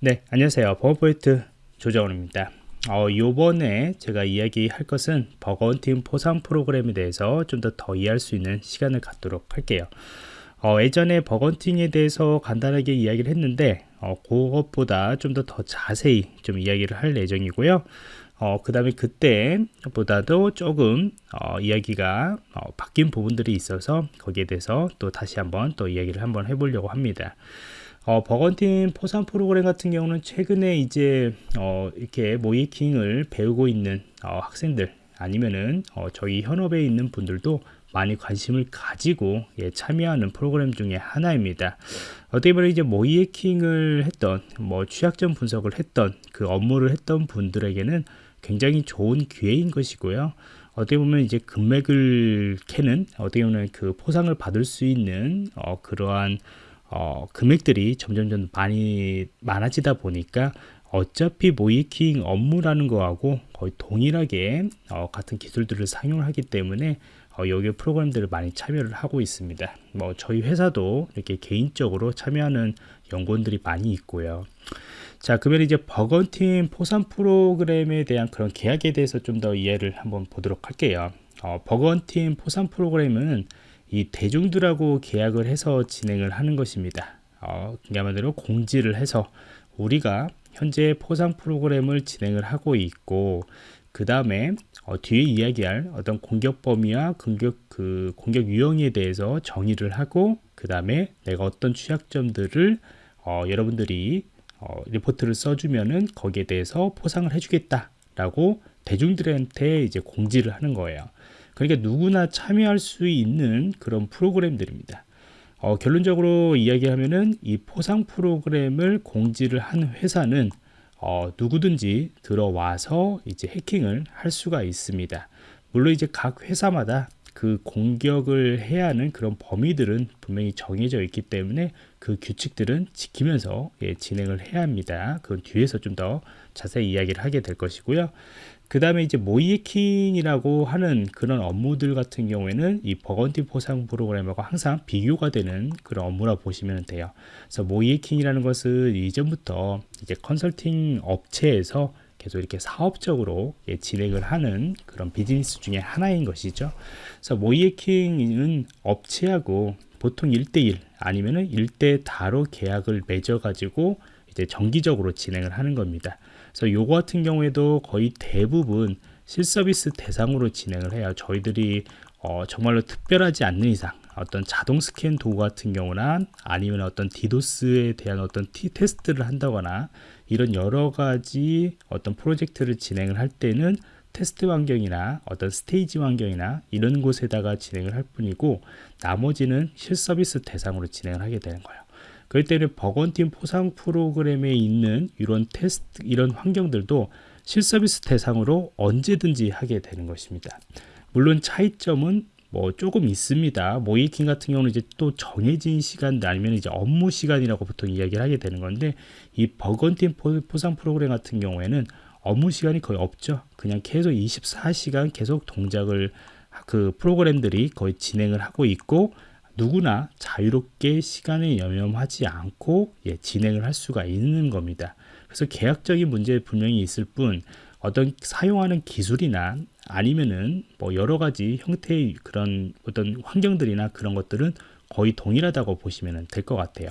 네 안녕하세요. 버거포인트 조정원입니다. 어, 요번에 제가 이야기할 것은 버거헌팅 포상 프로그램에 대해서 좀 더 더 이해할 수 있는 시간을 갖도록 할게요. 어, 예전에 버거헌팅에 대해서 간단하게 이야기를 했는데 어, 그것보다 좀더더 자세히 좀 이야기를 할 예정이고요. 어, 그 다음에 그때보다도 조금 어, 이야기가 어, 바뀐 부분들이 있어서 거기에 대해서 또 다시 한번 또 이야기를 한번 해보려고 합니다 어, 버건팀 포상 프로그램 같은 경우는 최근에 이제 어, 이렇게 모이킹을 배우고 있는 어, 학생들 아니면은 어, 저희 현업에 있는 분들도 많이 관심을 가지고 예, 참여하는 프로그램 중에 하나입니다. 어떻게 보면 이제 모이킹을 했던 뭐 취약점 분석을 했던 그 업무를 했던 분들에게는 굉장히 좋은 기회인 것이고요. 어떻게 보면 이제 금액을 캐는 어떻게 보면 그 포상을 받을 수 있는 어, 그러한 어, 금액들이 점점점 많이 많아지다 보니까 어차피 모이킹 업무라는 거하고 거의 동일하게 어, 같은 기술들을 사용을 하기 때문에 어, 여기 프로그램들을 많이 참여를 하고 있습니다. 뭐 저희 회사도 이렇게 개인적으로 참여하는 연구원들이 많이 있고요. 자 그러면 이제 버건팀 포상 프로그램에 대한 그런 계약에 대해서 좀 더 이해를 한번 보도록 할게요. 어, 버건팀 포상 프로그램은 이 대중들하고 계약을 해서 진행을 하는 것입니다. 어, 그야말로 공지를 해서 우리가 현재 포상 프로그램을 진행을 하고 있고 그 다음에 어, 뒤에 이야기할 어떤 공격 범위와 공격 그 공격 유형에 대해서 정의를 하고 그 다음에 내가 어떤 취약점들을 어, 여러분들이 어, 리포트를 써주면은 거기에 대해서 포상을 해주겠다라고 대중들한테 이제 공지를 하는 거예요. 그러니까 누구나 참여할 수 있는 그런 프로그램들입니다. 어, 결론적으로 이야기하면은 이 포상 프로그램을 공지를 한 회사는 어, 누구든지 들어와서 이제 해킹을 할 수가 있습니다. 물론 이제 각 회사마다 그 공격을 해야 하는 그런 범위들은 분명히 정해져 있기 때문에 그 규칙들은 지키면서 예, 진행을 해야 합니다. 그건 뒤에서 좀 더 자세히 이야기를 하게 될 것이고요. 그 다음에 이제 모이킹이라고 하는 그런 업무들 같은 경우에는 이 버건티 포상 프로그램하고 항상 비교가 되는 그런 업무라 보시면 돼요. 그래서 모이킹이라는 것은 이전부터 이제 컨설팅 업체에서 계속 이렇게 사업적으로 예, 진행을 하는 그런 비즈니스 중에 하나인 것이죠. 그래서 모이킹은 업체하고 보통 1대1 아니면은 1대 다로 계약을 맺어 가지고 이제 정기적으로 진행을 하는 겁니다. 그래서 요거 같은 경우에도 거의 대부분 실서비스 대상으로 진행을 해요. 저희들이 어, 정말로 특별하지 않는 이상 어떤 자동 스캔 도구 같은 경우나 아니면 어떤 디도스에 대한 어떤 티 테스트를 한다거나 이런 여러 가지 어떤 프로젝트를 진행을 할 때는 테스트 환경이나 어떤 스테이지 환경이나 이런 곳에다가 진행을 할 뿐이고 나머지는 실서비스 대상으로 진행을 하게 되는 거예요. 그렇기 때문에 버건팀 포상 프로그램에 있는 이런 테스트 이런 환경들도 실서비스 대상으로 언제든지 하게 되는 것입니다. 물론 차이점은 뭐 조금 있습니다. 모이킹 같은 경우는 이제 또 정해진 시간 아니면 이제 업무 시간이라고 보통 이야기를 하게 되는 건데 이 버건팀 포상 프로그램 같은 경우에는 업무 시간이 거의 없죠. 그냥 계속 24시간 계속 동작을 그 프로그램들이 거의 진행을 하고 있고 누구나 자유롭게 시간에 염염하지 않고 예, 진행을 할 수가 있는 겁니다. 그래서 계약적인 문제 분명히 있을 뿐 어떤 사용하는 기술이나 아니면은 뭐 여러 가지 형태의 그런 어떤 환경들이나 그런 것들은 거의 동일하다고 보시면 될 것 같아요.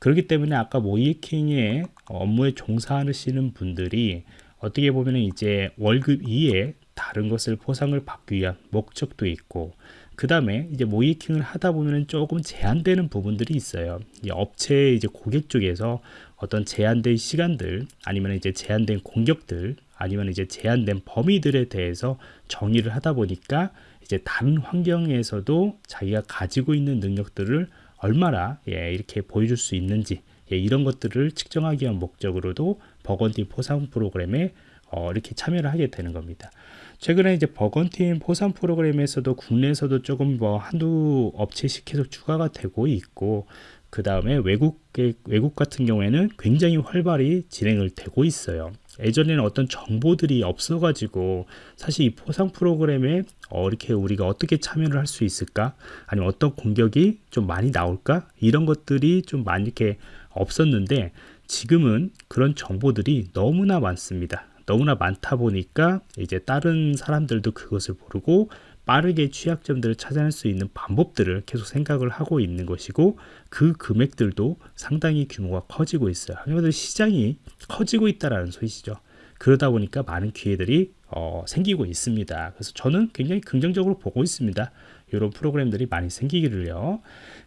그렇기 때문에 아까 모이킹의 업무에 종사하시는 분들이 어떻게 보면 이제 월급 이에 다른 것을 보상을 받기 위한 목적도 있고 그 다음에 이제 모이킹을 하다 보면 조금 제한되는 부분들이 있어요. 이 업체 이제 고객 쪽에서 어떤 제한된 시간들 아니면 이제 제한된 공격들 아니면 이제 제한된 범위들에 대해서 정의를 하다 보니까 이제 다른 환경에서도 자기가 가지고 있는 능력들을 얼마나 예, 이렇게 보여줄 수 있는지 예, 이런 것들을 측정하기 위한 목적으로도 버건디 포상 프로그램에 어, 이렇게 참여를 하게 되는 겁니다. 최근에 이제 버건팀 포상 프로그램에서도 국내에서도 조금 뭐 한두 업체씩 계속 추가가 되고 있고 그 다음에 외국 외국 같은 경우에는 굉장히 활발히 진행을 되고 있어요. 예전에는 어떤 정보들이 없어가지고 사실 이 포상 프로그램에 어, 이렇게 우리가 어떻게 참여를 할 수 있을까? 아니면 어떤 공격이 좀 많이 나올까? 이런 것들이 좀 많이 이렇게 없었는데 지금은 그런 정보들이 너무나 많습니다. 너무나 많다 보니까 이제 다른 사람들도 그것을 모르고 빠르게 취약점들을 찾아낼 수 있는 방법들을 계속 생각을 하고 있는 것이고 그 금액들도 상당히 규모가 커지고 있어요. 그러면 시장이 커지고 있다라는 소리시죠. 그러다 보니까 많은 기회들이 어, 생기고 있습니다. 그래서 저는 굉장히 긍정적으로 보고 있습니다. 이런 프로그램들이 많이 생기기를요.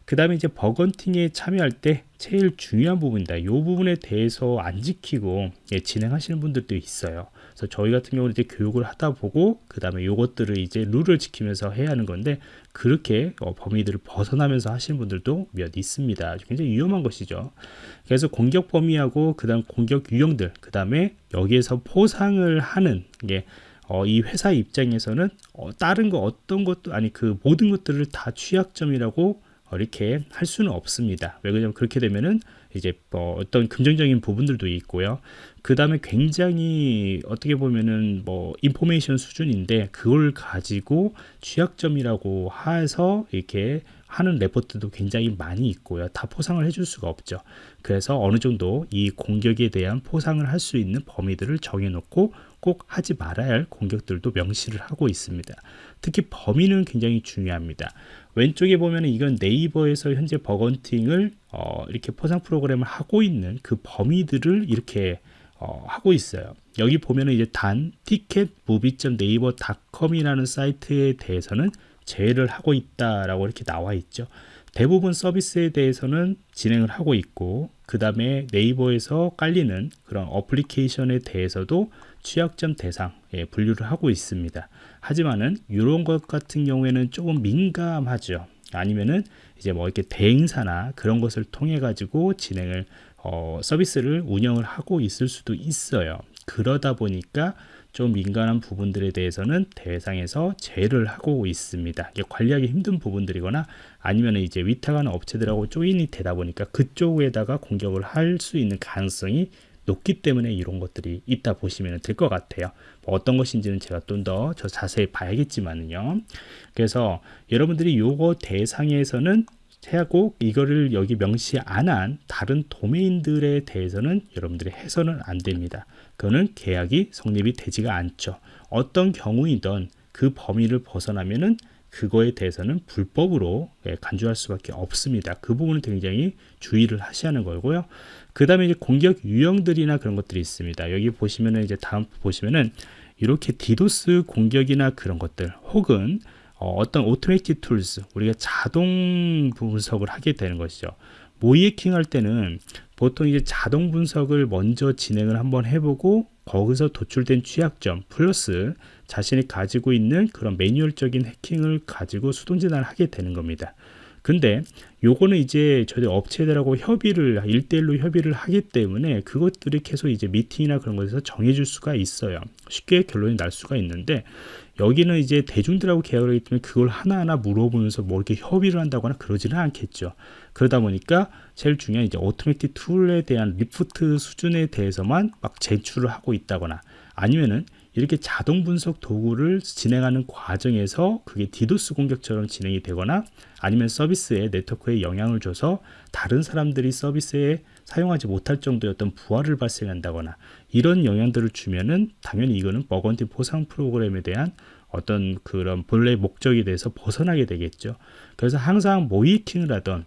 그 다음에 이제 bug hunting에 참여할 때 제일 중요한 부분이다. 이 부분에 대해서 안 지키고 예, 진행하시는 분들도 있어요. 그래서 저희 같은 경우는 이제 교육을 하다 보고 그 다음에 요것들을 이제 룰을 지키면서 해야 하는 건데 그렇게 어, 범위들을 벗어나면서 하시는 분들도 몇 있습니다. 굉장히 위험한 것이죠. 그래서 공격 범위하고 그 다음 공격 유형들 그 다음에 여기에서 포상을 하는 게 어, 이 회사 입장에서는 어, 다른 거 어떤 것도 아니 그 모든 것들을 다 취약점이라고 어, 이렇게 할 수는 없습니다. 왜 그러냐면 그렇게 되면은 이제 뭐 어떤 긍정적인 부분들도 있고요. 그 다음에 굉장히 어떻게 보면은 뭐 인포메이션 수준인데 그걸 가지고 취약점이라고 해서 이렇게 하는 레포트도 굉장히 많이 있고요. 다 포상을 해줄 수가 없죠. 그래서 어느 정도 이 공격에 대한 포상을 할 수 있는 범위들을 정해놓고 꼭 하지 말아야 할 공격들도 명시를 하고 있습니다. 특히 범위는 굉장히 중요합니다. 왼쪽에 보면 이건 네이버에서 현재 버건팅을 어, 이렇게 포상 프로그램을 하고 있는 그 범위들을 이렇게 어, 하고 있어요. 여기 보면은 이제 단 티켓 무비.네이버.com이라는 사이트에 대해서는 제외를 하고 있다라고 이렇게 나와 있죠. 대부분 서비스에 대해서는 진행을 하고 있고 그 다음에 네이버에서 깔리는 그런 어플리케이션에 대해서도 취약점 대상 예, 분류를 하고 있습니다. 하지만은 이런 것 같은 경우에는 조금 민감하죠. 아니면은 이제 뭐 이렇게 대행사나 그런 것을 통해 가지고 진행을 어, 서비스를 운영을 하고 있을 수도 있어요. 그러다 보니까 좀 민감한 부분들에 대해서는 대상에서 제외를 하고 있습니다. 관리하기 힘든 부분들이거나 아니면 이제 위탁하는 업체들하고 조인이 되다 보니까 그쪽에다가 공격을 할 수 있는 가능성이 높기 때문에 이런 것들이 있다 보시면 될 것 같아요. 뭐 어떤 것인지는 제가 좀 더 저 자세히 봐야겠지만요. 그래서 여러분들이 요거 대상에서는 하고 이거를 여기 명시 안 한 다른 도메인들에 대해서는 여러분들이 해서는 안 됩니다. 그거는 계약이 성립이 되지가 않죠. 어떤 경우이든 그 범위를 벗어나면은 그거에 대해서는 불법으로 예, 간주할 수밖에 없습니다. 그 부분은 굉장히 주의를 하셔야 하는 거고요. 그 다음에 이제 공격 유형들이나 그런 것들이 있습니다. 여기 보시면은 이제 다음 보시면은 이렇게 디도스 공격이나 그런 것들 혹은 어떤 automatic tools 우리가 자동 분석을 하게 되는 것이죠. 모의해킹 할 때는 보통 이제 자동 분석을 먼저 진행을 한번 해보고 거기서 도출된 취약점 플러스 자신이 가지고 있는 그런 매뉴얼적인 해킹을 가지고 수동 진단을 하게 되는 겁니다. 근데 요거는 이제 저희 업체들하고 협의를 일대일로 협의를 하기 때문에 그것들이 계속 이제 미팅이나 그런 것에서 정해줄 수가 있어요. 쉽게 결론이 날 수가 있는데 여기는 이제 대중들하고 계약을 하기 때문에 그걸 하나하나 물어보면서 뭐 이렇게 협의를 한다거나 그러지는 않겠죠. 그러다 보니까 제일 중요한 이제 automatic tool에 대한 리포트 수준에 대해서만 막 제출을 하고 있다거나 아니면은 이렇게 자동 분석 도구를 진행하는 과정에서 그게 디도스 공격처럼 진행이 되거나 아니면 서비스에 네트워크에 영향을 줘서 다른 사람들이 서비스에 사용하지 못할 정도의 어떤 부하를 발생한다거나 이런 영향들을 주면은 당연히 이거는 bug hunting 포상 프로그램에 대한 어떤 그런 본래 목적에 대해서 벗어나게 되겠죠. 그래서 항상 모의해킹을 하던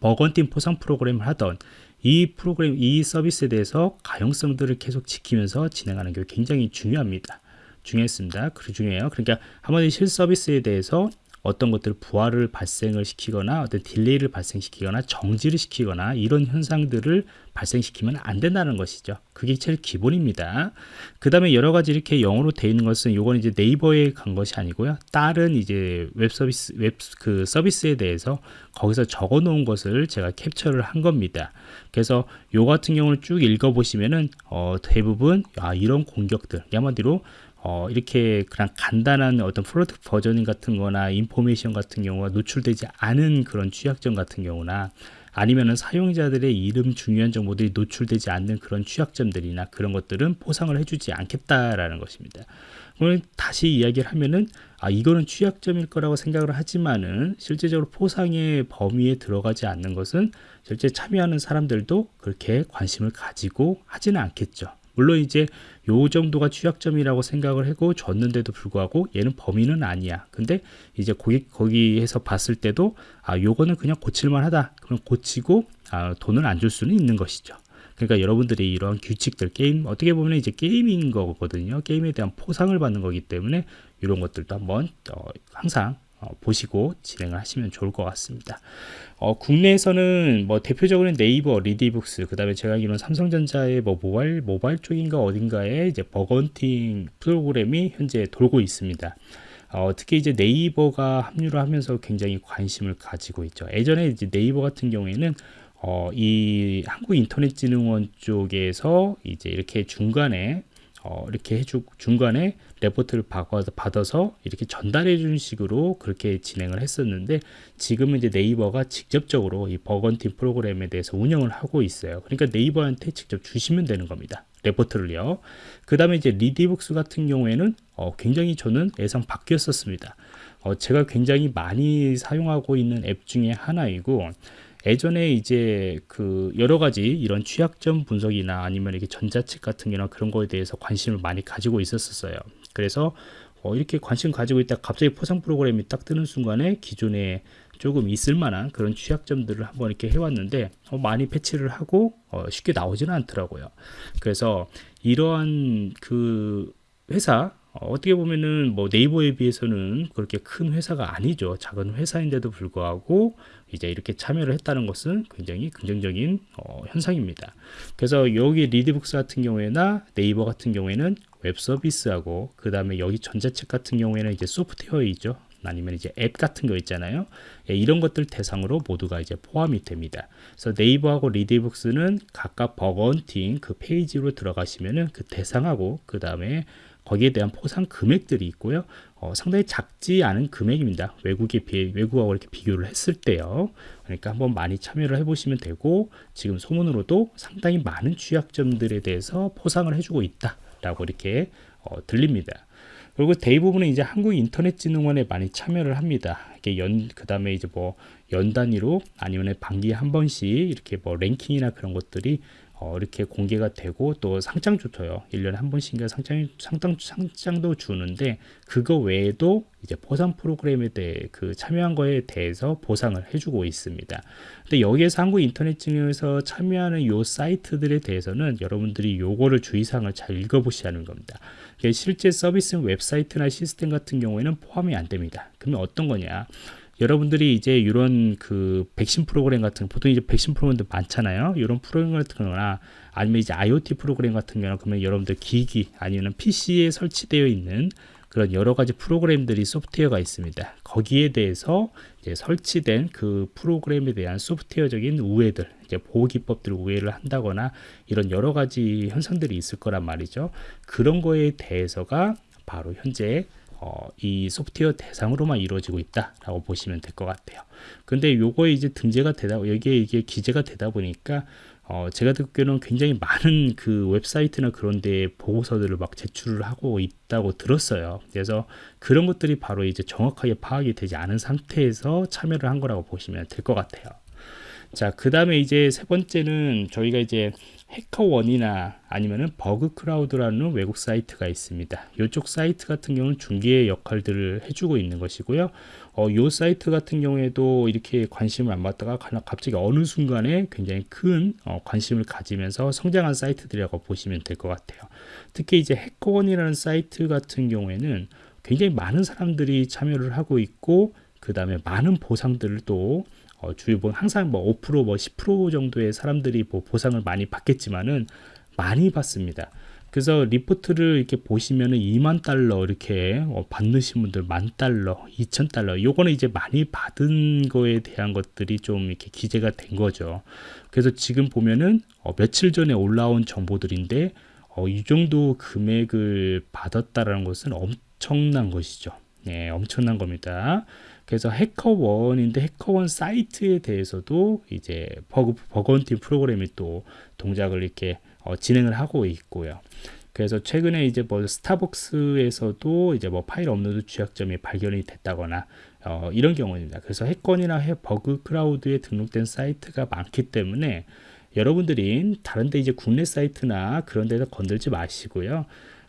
bug hunting 포상 프로그램을 하던 이 프로그램, 이 서비스에 대해서 가용성들을 계속 지키면서 진행하는 게 굉장히 중요합니다. 중요했습니다. 그 중요해요. 그러니까 한마디 실 서비스에 대해서 어떤 것들을 부하를 발생을 시키거나 어떤 딜레이를 발생시키거나 정지를 시키거나 이런 현상들을 발생시키면 안 된다는 것이죠. 그게 제일 기본입니다. 그 다음에 여러 가지 이렇게 영어로 되어 있는 것은 요건 이제 네이버에 간 것이 아니고요. 다른 이제 웹 서비스, 웹 그 서비스에 대해서 거기서 적어 놓은 것을 제가 캡처를 한 겁니다. 그래서 요 같은 경우를 쭉 읽어 보시면은 어, 대부분 아, 이런 공격들 한마디로 어, 이렇게 그냥 간단한 어떤 product versioning 같은 거나 information 같은 경우가 노출되지 않은 그런 취약점 같은 경우나 아니면은 사용자들의 이름 중요한 정보들이 노출되지 않는 그런 취약점들이나 그런 것들은 포상을 해주지 않겠다라는 것입니다. 오늘 다시 이야기를 하면은 아 이거는 취약점일 거라고 생각을 하지만은 실제적으로 포상의 범위에 들어가지 않는 것은 실제 참여하는 사람들도 그렇게 관심을 가지고 하지는 않겠죠. 물론 이제 요 정도가 취약점이라고 생각을 하고 줬는데도 불구하고 얘는 범위는 아니야. 근데 이제 거기 거기에서 봤을 때도 아 요거는 그냥 고칠만 하다. 그럼 고치고 아, 돈을 안 줄 수는 있는 것이죠. 그러니까 여러분들이 이러한 규칙들 게임 어떻게 보면 이제 게임인 거거든요. 게임에 대한 포상을 받는 거기 때문에 이런 것들도 한번 어, 항상 어, 보시고 진행을 하시면 좋을 것 같습니다. 어, 국내에서는 뭐 대표적으로는 네이버, 리디북스, 그 다음에 제가 알기로는 삼성전자의 뭐 모바일, 모바일 쪽인가 어딘가에 이제 bug hunting 프로그램이 현재 돌고 있습니다. 어, 특히 이제 네이버가 합류를 하면서 굉장히 관심을 가지고 있죠. 예전에 이제 네이버 같은 경우에는 어, 이 한국인터넷진흥원 쪽에서 이제 이렇게 중간에 어, 이렇게 해주 중간에 레포트를 받아서 이렇게 전달해 주는 식으로 그렇게 진행을 했었는데 지금은 이제 네이버가 직접적으로 이 버건팀 프로그램에 대해서 운영을 하고 있어요. 그러니까 네이버한테 직접 주시면 되는 겁니다. 레포트를요. 그 다음에 이제 리디북스 같은 경우에는 어, 굉장히 저는 예상 바뀌었었습니다. 어, 제가 굉장히 많이 사용하고 있는 앱 중에 하나이고 예전에 이제 그 여러 가지 이런 취약점 분석이나 아니면 이렇게 전자책 같은 게나 그런 거에 대해서 관심을 많이 가지고 있었어요. 그래서 어, 이렇게 관심 가지고 있다 갑자기 포상 프로그램이 딱 뜨는 순간에 기존에 조금 있을 만한 그런 취약점들을 한번 이렇게 해왔는데 어, 많이 패치를 하고 어, 쉽게 나오지는 않더라고요. 그래서 이러한 그 회사 어떻게 보면은 뭐 네이버에 비해서는 그렇게 큰 회사가 아니죠. 작은 회사인데도 불구하고 이제 이렇게 참여를 했다는 것은 굉장히 긍정적인 어, 현상입니다. 그래서 여기 리디북스 같은 경우에나 네이버 같은 경우에는 웹 서비스하고 그 다음에 여기 전자책 같은 경우에는 이제 소프트웨어이죠. 아니면 이제 앱 같은 거 있잖아요. 예, 이런 것들 대상으로 모두가 이제 포함이 됩니다. 그래서 네이버하고 리디북스는 각각 bug hunting 그 페이지로 들어가시면은 그 대상하고 그 다음에 거기에 대한 포상 금액들이 있고요. 어, 상당히 작지 않은 금액입니다. 외국에 비해 외국하고 이렇게 비교를 했을 때요. 그러니까 한번 많이 참여를 해보시면 되고 지금 소문으로도 상당히 많은 취약점들에 대해서 포상을 해주고 있다라고 이렇게 어, 들립니다. 그리고 대부분은 이제 한국인터넷진흥원에 많이 참여를 합니다. 이게 연, 그 다음에 이제 뭐 연 단위로 아니면 반기에 한 번씩 이렇게 뭐 랭킹이나 그런 것들이 어, 이렇게 공개가 되고 또 상장도 줘요. 1년에 한 번씩인가 상장, 상장, 상장도 주는데 그거 외에도 이제 보상 프로그램에 대해 그 참여한 거에 대해서 보상을 해주고 있습니다. 근데 여기에서 한국인터넷진흥원에서 참여하는 요 사이트들에 대해서는 여러분들이 요거를 주의사항을 잘 읽어보시라는 겁니다. 실제 서비스 웹사이트나 시스템 같은 경우에는 포함이 안 됩니다. 그러면 어떤 거냐? 여러분들이 이제 이런 그 백신 프로그램 같은 보통 이제 백신 프로그램도 많잖아요. 이런 프로그램 같은 거나 아니면 이제 IoT 프로그램 같은 경우는 그러면 여러분들 기기 아니면 PC에 설치되어 있는 그런 여러 가지 프로그램들이 소프트웨어가 있습니다. 거기에 대해서 이제 설치된 그 프로그램에 대한 소프트웨어적인 우회들, 이제 보호 기법들 우회를 한다거나 이런 여러 가지 현상들이 있을 거란 말이죠. 그런 거에 대해서가 바로 현재 어, 이 소프트웨어 대상으로만 이루어지고 있다라고 보시면 될 것 같아요. 근데 요거에 이제 등재가 되다 여기에 이게 기재가 되다 보니까 어, 제가 듣기로는 굉장히 많은 그 웹사이트나 그런 데 보고서들을 막 제출을 하고 있다고 들었어요. 그래서 그런 것들이 바로 이제 정확하게 파악이 되지 않은 상태에서 참여를 한 거라고 보시면 될 것 같아요. 자, 그 다음에 이제 세 번째는 저희가 이제 HackerOne이나 아니면은 Bugcrowd라는 외국 사이트가 있습니다. 이쪽 사이트 같은 경우는 중개 역할들을 해주고 있는 것이고요. 어, 이 사이트 같은 경우에도 이렇게 관심을 안 받다가 갑자기 어느 순간에 굉장히 큰 어, 관심을 가지면서 성장한 사이트들이라고 보시면 될 것 같아요. 특히 이제 해커원이라는 사이트 같은 경우에는 굉장히 많은 사람들이 참여를 하고 있고 그 다음에 많은 보상들을 또 어, 주요 뭐 항상 뭐 5%, 뭐 10% 정도의 사람들이 뭐 보상을 많이 받겠지만은 많이 받습니다. 그래서 리포트를 이렇게 보시면은 2만 달러 이렇게 어, 받으신 분들 만 달러, 2천 달러. 요거는 이제 많이 받은 거에 대한 것들이 좀 이렇게 기재가 된 거죠. 그래서 지금 보면은 어, 며칠 전에 올라온 정보들인데 어, 이 정도 금액을 받았다라는 것은 엄청난 것이죠. 네, 엄청난 겁니다. 그래서 HackerOne인데 HackerOne 사이트에 대해서도 이제 버그 bug hunting 프로그램이 또 동작을 이렇게 어, 진행을 하고 있고요. 그래서 최근에 이제 뭐 스타벅스에서도 이제 뭐 파일 업로드 취약점이 발견이 됐다거나 어, 이런 경우입니다. 그래서 HackerOne이나 해 Bugcrowd에 등록된 사이트가 많기 때문에 여러분들이 다른데 이제 국내 사이트나 그런 데서 건들지 마시고요.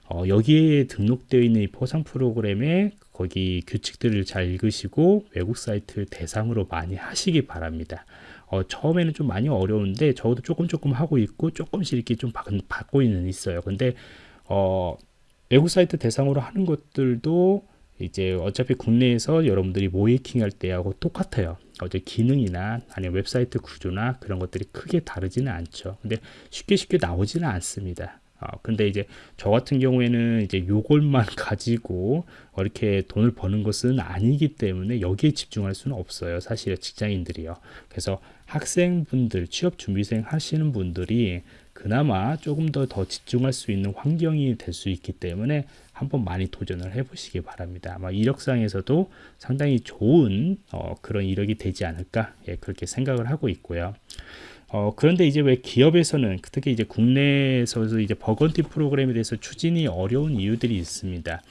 어, 여기에 등록되어 있는 이 포상 프로그램에 거기 규칙들을 잘 읽으시고 외국 사이트 대상으로 많이 하시기 바랍니다. 어, 처음에는 좀 많이 어려운데 저도 조금 조금 하고 있고 조금씩 이렇게 좀 받, 받고 있는 있어요. 근데 어, 외국 사이트 대상으로 하는 것들도 이제 어차피 국내에서 여러분들이 모이킹 할 때하고 똑같아요. 어제 기능이나 아니면 웹사이트 구조나 그런 것들이 크게 다르지는 않죠. 근데 쉽게 쉽게 나오지는 않습니다. 어, 근데 이제 저 같은 경우에는 이제 요걸만 가지고 이렇게 돈을 버는 것은 아니기 때문에 여기에 집중할 수는 없어요. 사실 직장인들이요. 그래서 학생분들, 취업 준비생 하시는 분들이 그나마 조금 더 더 집중할 수 있는 환경이 될 수 있기 때문에 한번 많이 도전을 해보시기 바랍니다. 아마 이력상에서도 상당히 좋은 어, 그런 이력이 되지 않을까 예, 그렇게 생각을 하고 있고요. 어, 그런데 이제 왜 기업에서는 특히 이제 국내에서 이제 bug bounty 프로그램에 대해서 추진이 어려운 이유들이 있습니다.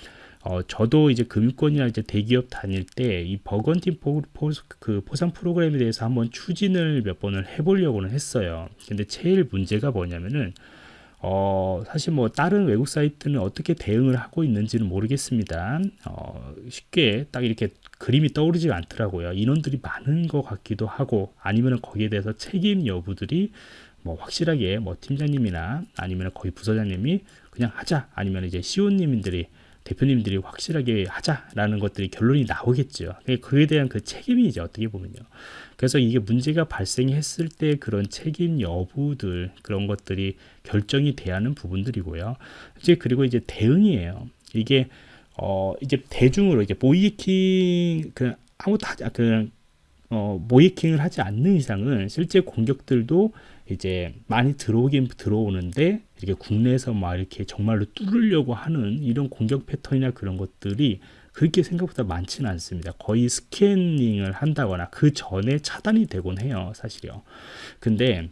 어, 저도 이제 금융권이나 이제 대기업 다닐 때 이 bug bounty 포, 포, 그 포상 프로그램에 대해서 한번 추진을 몇 번을 해보려고는 했어요. 근데 제일 문제가 뭐냐면은 어, 사실 뭐 다른 외국 사이트는 어떻게 대응을 하고 있는지는 모르겠습니다. 어, 쉽게 딱 이렇게 그림이 떠오르지 않더라고요. 인원들이 많은 것 같기도 하고 아니면 거기에 대해서 책임 여부들이 뭐 확실하게 뭐 팀장님이나 아니면 거기 부서장님이 그냥 하자 아니면 이제 시오님들이 대표님들이 확실하게 하자라는 것들이 결론이 나오겠죠. 그에 대한 그 책임이 이제 어떻게 보면요. 그래서 이게 문제가 발생했을 때 그런 책임 여부들 그런 것들이 결정이 돼야 하는 부분들이고요. 이제 그리고 이제 대응이에요. 이게 어 이제 대중으로 이제 모이킹 그 아무것도 하지 그냥 어 모이킹을 하지 않는 이상은 실제 공격들도 이제 많이 들어오긴 들어오는데 이렇게 국내에서 막 이렇게 정말로 뚫으려고 하는 이런 공격 패턴이나 그런 것들이 그렇게 생각보다 많지는 않습니다. 거의 스캐닝을 한다거나 그 전에 차단이 되곤 해요, 사실요. 근데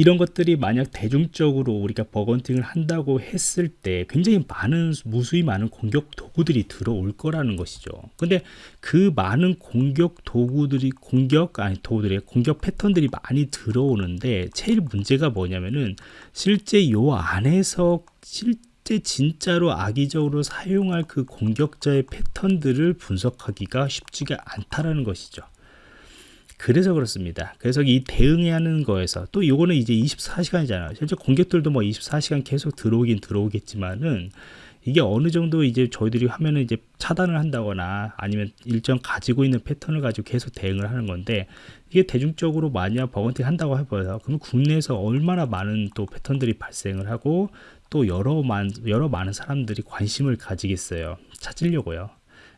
이런 것들이 만약 대중적으로 우리가 버건팅을 한다고 했을 때 굉장히 많은 무수히 많은 공격 도구들이 들어올 거라는 것이죠. 근데 그 많은 공격 도구들이 공격 아니 도구들의 공격 패턴들이 많이 들어오는데 제일 문제가 뭐냐면은 실제 요 안에서 실제 진짜로 악의적으로 사용할 그 공격자의 패턴들을 분석하기가 쉽지가 않다라는 것이죠. 그래서 그렇습니다. 그래서 이 대응해야 하는 거에서 또 요거는 이제 24시간이잖아요. 실제 공격들도 뭐 24시간 계속 들어오긴 들어오겠지만은 이게 어느 정도 이제 저희들이 하면은 이제 차단을 한다거나 아니면 일정 가지고 있는 패턴을 가지고 계속 대응을 하는 건데 이게 대중적으로 만약 버건팅 한다고 해봐요. 그러면 국내에서 얼마나 많은 또 패턴들이 발생을 하고 또 여러 만 여러 많은 사람들이 관심을 가지겠어요. 찾으려고요.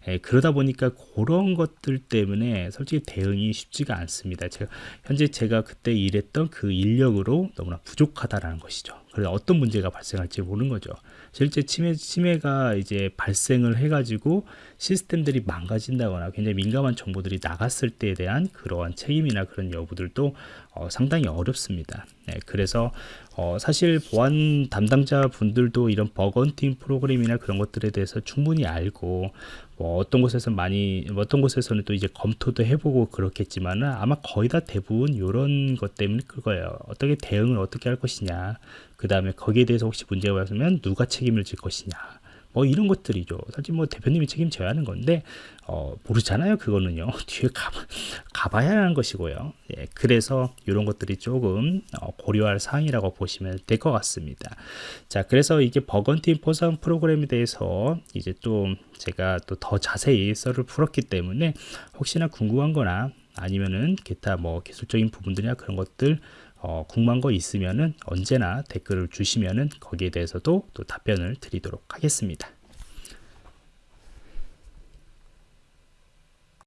예, 그러다 보니까 그런 것들 때문에 솔직히 대응이 쉽지가 않습니다. 제가 현재 제가 그때 일했던 그 인력으로 너무나 부족하다라는 것이죠. 그래서 어떤 문제가 발생할지 모르는 거죠. 실제 침해, 침해가 이제 발생을 해가지고 시스템들이 망가진다거나 굉장히 민감한 정보들이 나갔을 때에 대한 그러한 책임이나 그런 여부들도 어, 상당히 어렵습니다. 네, 그래서 어, 사실 보안 담당자 분들도 이런 버건팅 프로그램이나 그런 것들에 대해서 충분히 알고 뭐 어떤 곳에서 많이 어떤 곳에서는 또 이제 검토도 해보고 그렇겠지만은 아마 거의 다 대부분 이런 것 때문에 그거예요. 어떻게 대응을 어떻게 할 것이냐. 그 다음에 거기에 대해서 혹시 문제가 왔으면 누가 책임을 질 것이냐. 뭐 이런 것들이죠. 사실 뭐 대표님이 책임져야 하는 건데 어, 모르잖아요. 그거는요. 뒤에 가봐, 가봐야 하는 것이고요. 예, 그래서 이런 것들이 조금 어, 고려할 사항이라고 보시면 될 것 같습니다. 자, 그래서 이게 버건팀 포상 프로그램에 대해서 이제 또 제가 또 더 자세히 썰을 풀었기 때문에 혹시나 궁금한 거나 아니면은 기타 뭐 기술적인 부분들이나 그런 것들 어, 궁금한 거 있으면은 언제나 댓글을 주시면은 거기에 대해서도 또 답변을 드리도록 하겠습니다.